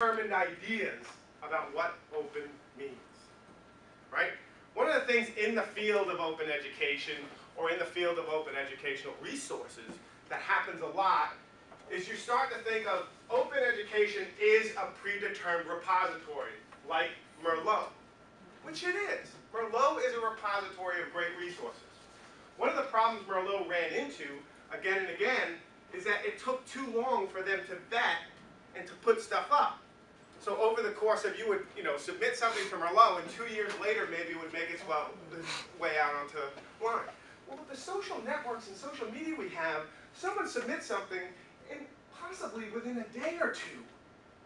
determined ideas about what open means, right? One of the things in the field of open education or in the field of open educational resources that happens a lot is you start to think of open education is a predetermined repository, like Merlot, which it is. Merlot is a repository of great resources. One of the problems Merlot ran into, again and again, is that it took too long for them to vet and to put stuff up. So over the course of, you would, you know, submit something from Merlot, and two years later, maybe it would make its well, way out onto line. Well, with the social networks and social media we have, someone submits something, and possibly within a day or two,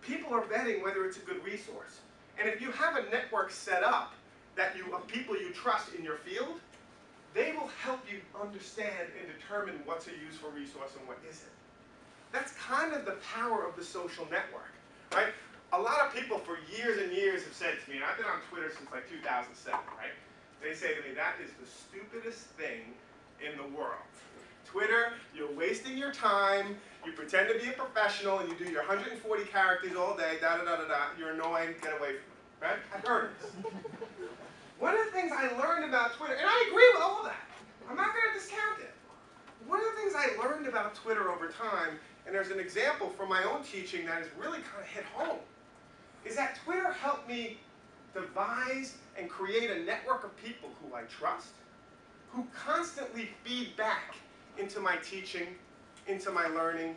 people are vetting whether it's a good resource. And if you have a network set up that you, of people you trust in your field, they will help you understand and determine what's a useful resource and what isn't. That's kind of the power of the social network, right? A lot of people for years and years have said to me, and I've been on Twitter since like 2007, right? They say to me, that is the stupidest thing in the world. Twitter, you're wasting your time, you pretend to be a professional, and you do your 140 characters all day, da da da da da, you're annoying, get away from me, right? I've heard this. One of the things I learned about Twitter, and I agree with all that, I'm not going to discount it. One of the things I learned about Twitter over time, and there's an example from my own teaching that has really kind of hit home, is that Twitter helped me devise and create a network of people who I trust, who constantly feed back into my teaching, into my learning,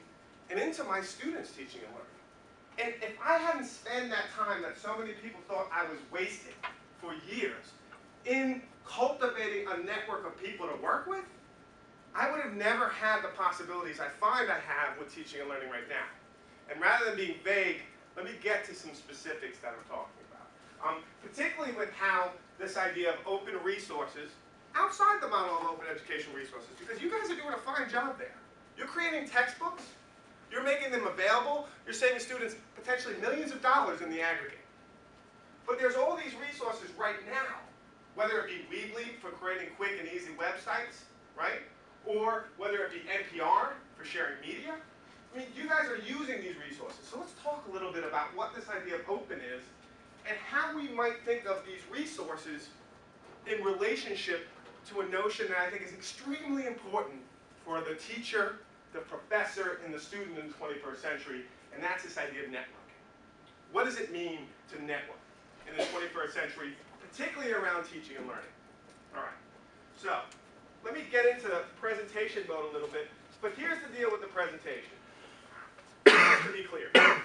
and into my students' teaching and learning. And if I hadn't spent that time that so many people thought I was wasting for years in cultivating a network of people to work with, I would have never had the possibilities I find I have with teaching and learning right now. And rather than being vague, let me get to some specifics that I'm talking about. Um, particularly with how this idea of open resources, outside the model of open educational resources, because you guys are doing a fine job there. You're creating textbooks, you're making them available, you're saving students potentially millions of dollars in the aggregate. But there's all these resources right now, whether it be Weebly for creating quick and easy websites, right? Or whether it be NPR for sharing media. I mean, you guys are using these resources. So let's talk a little bit about what this idea of open is and how we might think of these resources in relationship to a notion that I think is extremely important for the teacher, the professor, and the student in the 21st century, and that's this idea of networking. What does it mean to network in the 21st century, particularly around teaching and learning? All right, so let me get into the presentation mode a little bit, but here's the deal with the presentation. Be clear.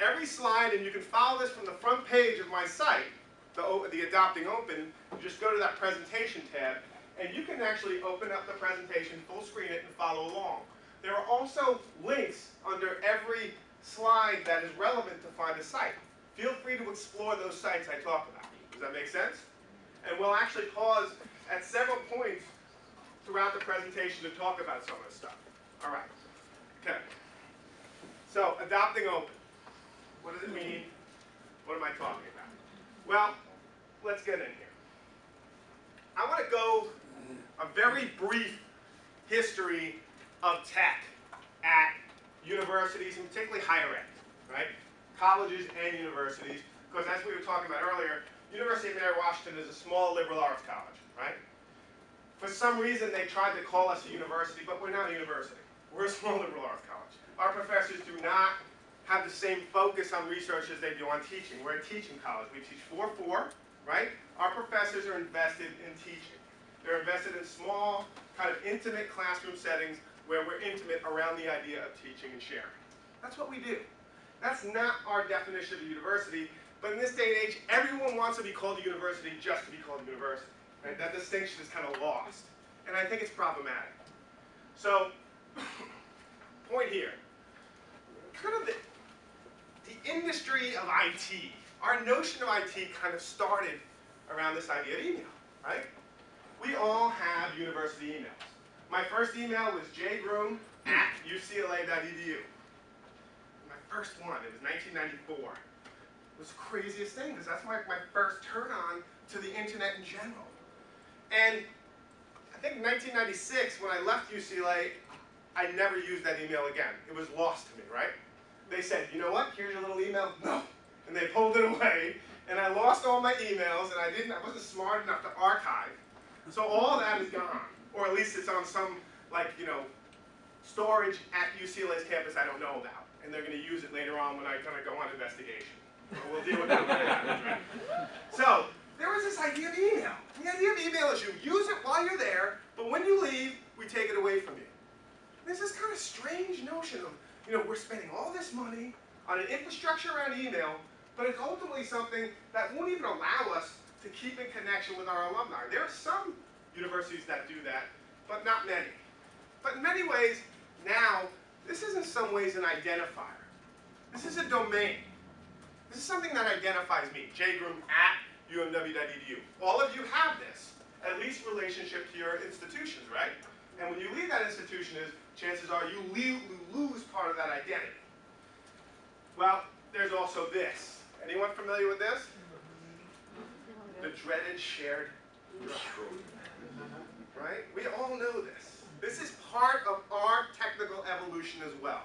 Every slide, and you can follow this from the front page of my site, the, the Adopting Open, you just go to that presentation tab, and you can actually open up the presentation, full screen it, and follow along. There are also links under every slide that is relevant to find a site. Feel free to explore those sites I talk about. Does that make sense? And we'll actually pause at several points throughout the presentation to talk about some of this stuff. All right. Adopting open. What does it mean? What am I talking about? Well, let's get in here. I want to go a very brief history of tech at universities, and particularly higher ed, right? Colleges and universities, because as we were talking about earlier, University of Mary Washington is a small liberal arts college, right? For some reason, they tried to call us a university, but we're not a university. We're a small liberal arts college. Our professors do not have the same focus on research as they do on teaching. We're a teaching college. We teach 4-4, right? Our professors are invested in teaching. They're invested in small, kind of intimate classroom settings where we're intimate around the idea of teaching and sharing. That's what we do. That's not our definition of a university, but in this day and age, everyone wants to be called a university just to be called a university. Right? That distinction is kind of lost. And I think it's problematic. So, point here. Kind of the, the industry of IT, our notion of IT kind of started around this idea of email, right? We all have university emails. My first email was jgroom at ucla.edu. My first one, it was 1994. It was the craziest thing because that's my, my first turn on to the internet in general. And I think 1996, when I left UCLA, I never used that email again. It was lost to me, right? They said, you know what, here's your little email. No. And they pulled it away, and I lost all my emails, and I didn't, I wasn't smart enough to archive. So all that is gone, or at least it's on some, like, you know, storage at UCLA's campus I don't know about. And they're going to use it later on when I kind of go on investigation. But we'll deal with that when it happens, right? So, there was this idea of email. The idea of email is you use it while you're there, but when you leave, we take it away from you. There's this kind of strange notion of, you know, we're spending all this money on an infrastructure around email, but it's ultimately something that won't even allow us to keep in connection with our alumni. There are some universities that do that, but not many. But in many ways, now, this is in some ways an identifier. This is a domain. This is something that identifies me, jgroom at umw.edu. All of you have this, at least relationship to your institutions, right? And when you leave that institution is, chances are you lose identity. Well, there's also this. Anyone familiar with this? The dreaded shared drive. Right? We all know this. This is part of our technical evolution as well.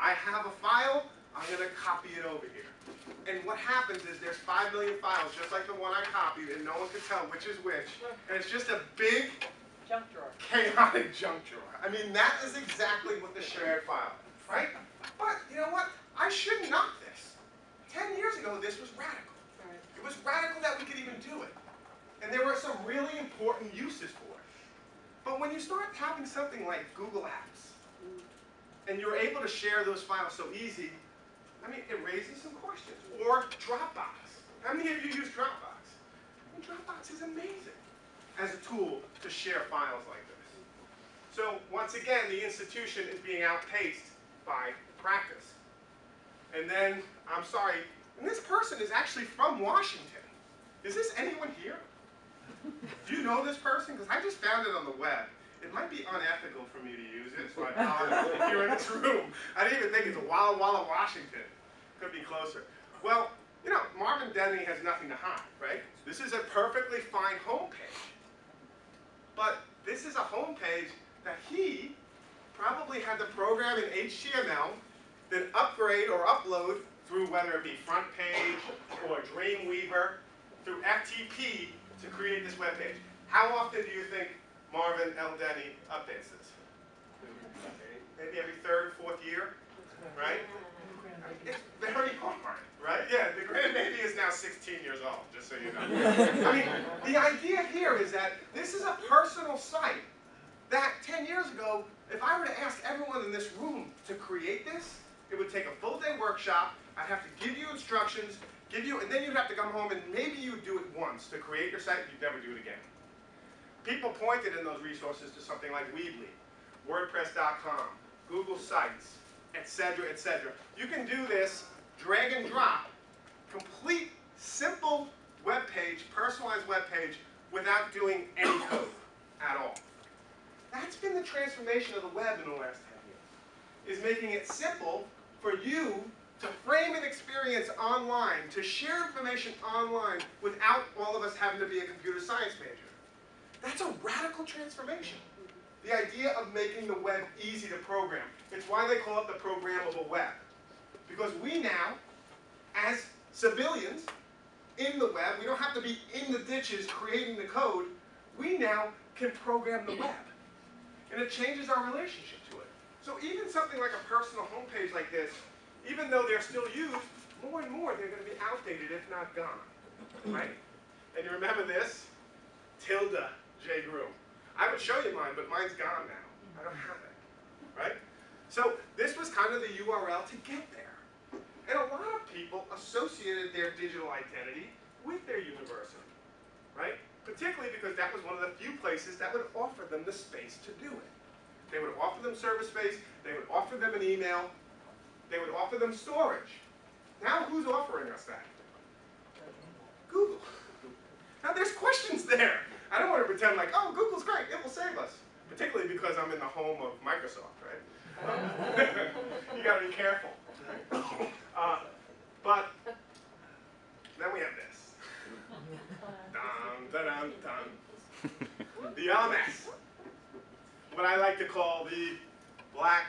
I have a file, I'm going to copy it over here. And what happens is there's 5 million files, just like the one I copied, and no one can tell which is which. And it's just a big, junk drawer. chaotic junk drawer. I mean, that is exactly what the shared file, right? But, you know what? I shouldn't knock this. 10 years ago, this was radical. It was radical that we could even do it. And there were some really important uses for it. But when you start having something like Google Apps, and you're able to share those files so easy, I mean, it raises some questions. Or Dropbox. How many of you use Dropbox? I mean, Dropbox is amazing as a tool to share files like this. So once again, the institution is being outpaced by practice. And then, I'm sorry, and this person is actually from Washington. Is this anyone here? Do you know this person? Because I just found it on the web. It might be unethical for me to use it, so I apologize you're in this room. I didn't even think it's a Walla Walla, Washington. Could be closer. Well, you know, Marvin Denny has nothing to hide, right? This is a perfectly fine homepage. But this is a homepage that he probably had to program in HTML, then upgrade or upload through whether it be front page or Dreamweaver, through FTP to create this web page. How often do you think Marvin L. Denny updates this? Maybe every third, fourth year, right? It's very hard, right? Yeah, the grandbaby is now 16 years old, just so you know. I mean, the idea here is that this is a personal site that 10 years ago, if I were to ask everyone in this room to create this, it would take a full day workshop, I'd have to give you instructions, give you, and then you'd have to come home and maybe you'd do it once to create your site, you'd never do it again. People pointed in those resources to something like Weebly, WordPress.com, Google Sites, etc., etc. You can do this drag and drop, complete, simple web page, personalized web page, without doing any code at all. That's been the transformation of the web in the last 10 years, is making it simple for you to frame an experience online, to share information online without all of us having to be a computer science major. That's a radical transformation. The idea of making the web easy to program. It's why they call it the programmable web. Because we now, as civilians in the web, we don't have to be in the ditches creating the code, we now can program the web. And it changes our relationship to it. So even something like a personal homepage like this, even though they're still used, more and more they're going to be outdated if not gone. Right? And you remember this? Tilde J. Groom. I would show you mine, but mine's gone now. I don't have it. Right? So this was kind of the URL to get there. And a lot of people associated their digital identity with their university. Right? Particularly because that was one of the few places that would offer them the space to do it. They would offer them server space, they would offer them an email, they would offer them storage. Now who's offering us that? Google. Now there's questions there. I don't want to pretend like, oh, Google's great, it will save us. Particularly because I'm in the home of Microsoft, right? you gotta be careful. Uh, but then we have this. Dun, dun, dun, dun. The LMS. What I like to call the black